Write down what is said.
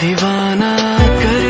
दीवाना कर